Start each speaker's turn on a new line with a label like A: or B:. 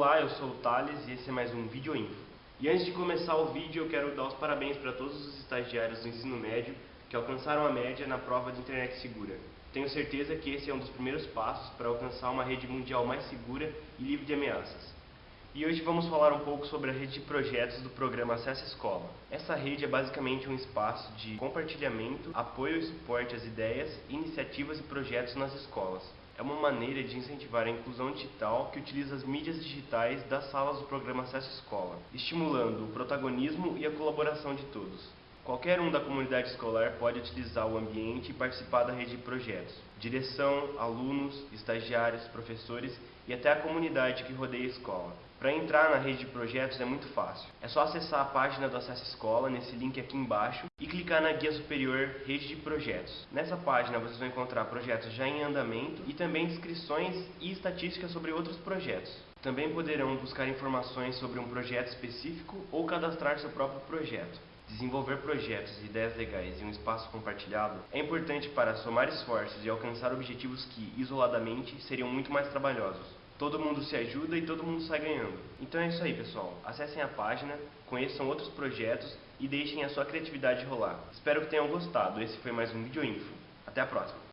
A: Olá, eu sou o Thales e esse é mais um Vídeo Info. E antes de começar o vídeo, eu quero dar os parabéns para todos os estagiários do ensino médio que alcançaram a média na prova de internet segura. Tenho certeza que esse é um dos primeiros passos para alcançar uma rede mundial mais segura e livre de ameaças. E hoje vamos falar um pouco sobre a rede de projetos do programa Acessa Escola. Essa rede é basicamente um espaço de compartilhamento, apoio e suporte às ideias, iniciativas e projetos nas escolas. É uma maneira de incentivar a inclusão digital que utiliza as mídias digitais das salas do programa Acesso Escola, estimulando o protagonismo e a colaboração de todos. Qualquer um da comunidade escolar pode utilizar o ambiente e participar da rede de projetos. Direção, alunos, estagiários, professores e até a comunidade que rodeia a escola. Para entrar na rede de projetos é muito fácil. É só acessar a página do Acesso Escola, nesse link aqui embaixo, e clicar na guia superior Rede de Projetos. Nessa página vocês vão encontrar projetos já em andamento e também descrições e estatísticas sobre outros projetos. Também poderão buscar informações sobre um projeto específico ou cadastrar seu próprio projeto. Desenvolver projetos e ideias legais em um espaço compartilhado é importante para somar esforços e alcançar objetivos que, isoladamente, seriam muito mais trabalhosos todo mundo se ajuda e todo mundo sai ganhando. Então é isso aí, pessoal. Acessem a página, conheçam outros projetos e deixem a sua criatividade rolar. Espero que tenham gostado. Esse foi mais um Vídeo Info. Até a próxima.